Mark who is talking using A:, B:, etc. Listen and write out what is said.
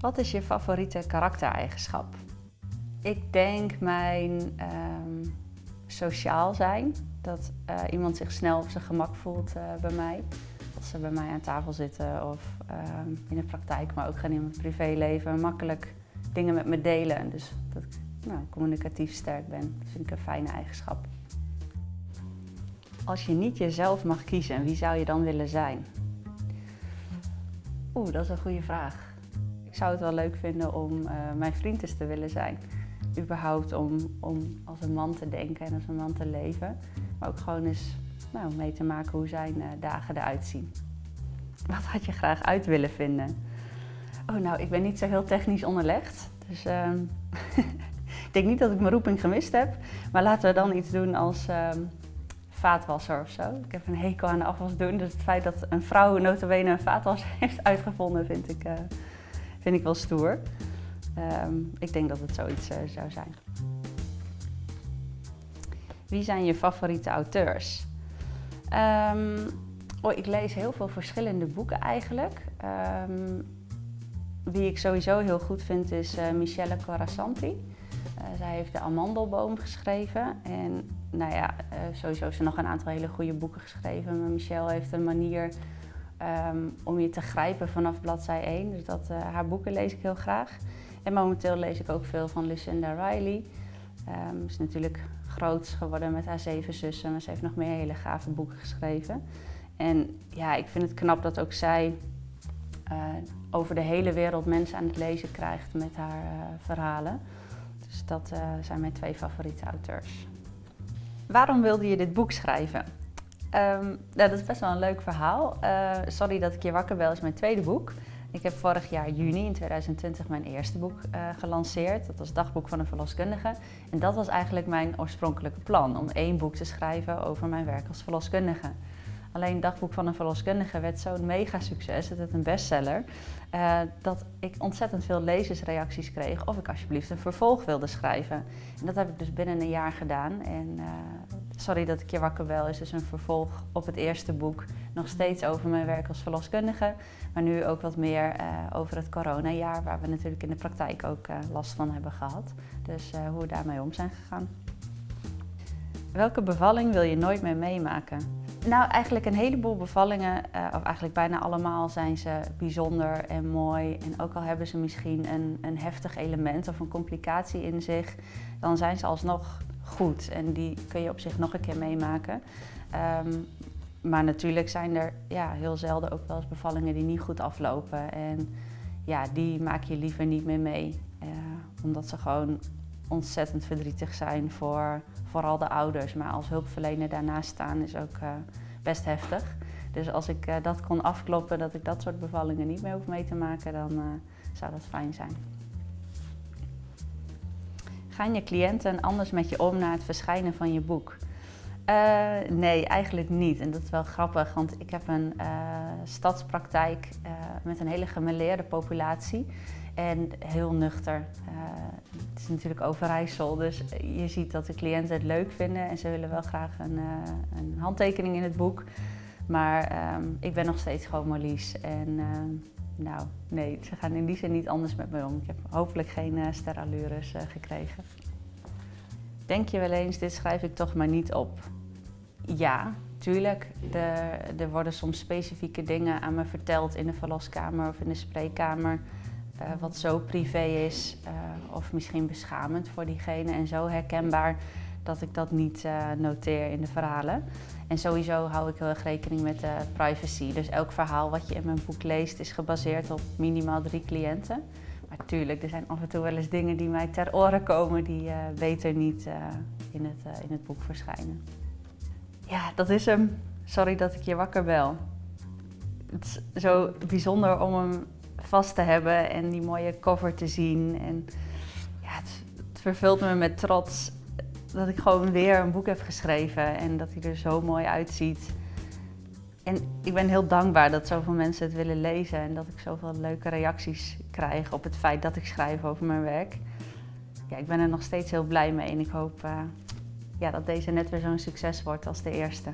A: Wat is je favoriete karaktereigenschap? Ik denk mijn ehm, sociaal zijn. Dat eh, iemand zich snel op zijn gemak voelt eh, bij mij. Als ze bij mij aan tafel zitten of ehm, in de praktijk, maar ook gaan in mijn privéleven. Makkelijk dingen met me delen. Dus dat ik nou, communicatief sterk ben. Dat vind ik een fijne eigenschap. Als je niet jezelf mag kiezen, wie zou je dan willen zijn? Oeh, dat is een goede vraag. Zou het wel leuk vinden om uh, mijn vriend eens te willen zijn. Überhaupt om, om als een man te denken en als een man te leven. Maar ook gewoon eens nou, mee te maken hoe zijn uh, dagen eruit zien. Wat had je graag uit willen vinden? Oh, nou, ik ben niet zo heel technisch onderlegd. Dus uh, ik denk niet dat ik mijn roeping gemist heb. Maar laten we dan iets doen als ehm, vaatwasser of zo. Ik heb een hekel aan de afwas doen. Dus het feit dat een vrouw notabene een vaatwasser heeft uitgevonden, vind ik, uh, vind ik wel stoer. Um, ik denk dat het zoiets uh, zou zijn. Wie zijn je favoriete auteurs? Um, oh, ik lees heel veel verschillende boeken eigenlijk. Um, wie ik sowieso heel goed vind is uh, Michelle Corasanti. Uh, zij heeft de Amandelboom geschreven. En nou ja, sowieso heeft ze nog een aantal hele goede boeken geschreven. Maar Michelle heeft een manier um, om je te grijpen vanaf bladzij 1. Dus dat, haar boeken lees ik heel graag. En momenteel lees ik ook veel van Lucinda Riley. Um, is natuurlijk groot geworden met haar zeven zussen, maar ze heeft nog meer hele gave boeken geschreven. En ja, ik vind het knap dat ook zij uh, over de hele wereld mensen aan het lezen krijgt met haar uh, verhalen. Dus dat zijn mijn twee favoriete auteurs. Waarom wilde je dit boek schrijven? Um, dat is best wel een leuk verhaal. sorry dat ik je wakker bel is mijn tweede boek. Ik heb vorig jaar juni in 2020 mijn eerste boek uh, gelanceerd. Dat was Dagboek van een verloskundige. En dat was eigenlijk mijn oorspronkelijke plan, om één boek te schrijven over mijn werk als verloskundige. Alleen Dagboek van een verloskundige werd zo'n mega succes, het is een bestseller, uh, dat ik ontzettend veel lezersreacties kreeg of ik alsjeblieft een vervolg wilde schrijven. En dat heb ik dus binnen een jaar gedaan. En sorry dat ik je wakker bel, is dus een vervolg op het eerste boek. Nog steeds over mijn werk als verloskundige, maar nu ook wat meer uh, over het coronajaar, waar we natuurlijk in de praktijk ook last van hebben gehad. Dus hoe we daarmee om zijn gegaan. Welke bevalling wil je nooit meer meemaken? Nou, eigenlijk een heleboel bevallingen, of eigenlijk bijna allemaal, zijn ze bijzonder en mooi. En ook al hebben ze misschien een, een heftig element of een complicatie in zich, dan zijn ze alsnog goed. En die kun je op zich nog een keer meemaken. Um, maar natuurlijk zijn er ja, heel zelden ook wel eens bevallingen die niet goed aflopen. En ja, die maak je liever niet meer mee. Uh, omdat ze gewoon ontzettend verdrietig zijn voor vooral de ouders. Maar als hulpverlener daarnaast staan is ook uh, best heftig. Dus als ik uh, dat kon afkloppen, dat ik dat soort bevallingen niet meer hoef mee te maken, dan zou dat fijn zijn. Gaan je cliënten anders met je om na het verschijnen van je boek? nee, eigenlijk niet. En dat is wel grappig, want ik heb een stadspraktijk met een hele gemeleerde populatie. En heel nuchter. Het is natuurlijk Overijssel, dus je ziet dat de cliënten het leuk vinden en ze willen wel graag een, een handtekening in het boek. Maar um, ik ben nog steeds gewoon Marlies. En uh, nou, nee, ze gaan in die zin niet anders met me om. Ik heb hopelijk geen uh, sterallures gekregen. Denk je wel eens, dit schrijf ik toch maar niet op? Ja, tuurlijk. Er, worden soms specifieke dingen aan me verteld in de verloskamer of in de spreekkamer uh, wat zo privé is of misschien beschamend voor diegene en zo herkenbaar dat ik dat niet uh, noteer in de verhalen. En sowieso hou ik heel erg rekening met de privacy. Dus elk verhaal wat je in mijn boek leest is gebaseerd op minimaal drie cliënten. Maar tuurlijk, er zijn af en toe wel eens dingen die mij ter oren komen die beter niet in, het, in het boek verschijnen. Ja, dat is hem. Sorry dat ik je wakker bel. Het is zo bijzonder om hem vast te hebben en die mooie cover te zien. En ja, het vervult me met trots dat ik gewoon weer een boek heb geschreven en dat hij er zo mooi uitziet. En ik ben heel dankbaar dat zoveel mensen het willen lezen en dat ik zoveel leuke reacties krijg op het feit dat ik schrijf over mijn werk. Ja, ik ben er nog steeds heel blij mee en ik hoop uh, ja, dat deze net weer zo'n succes wordt als de eerste.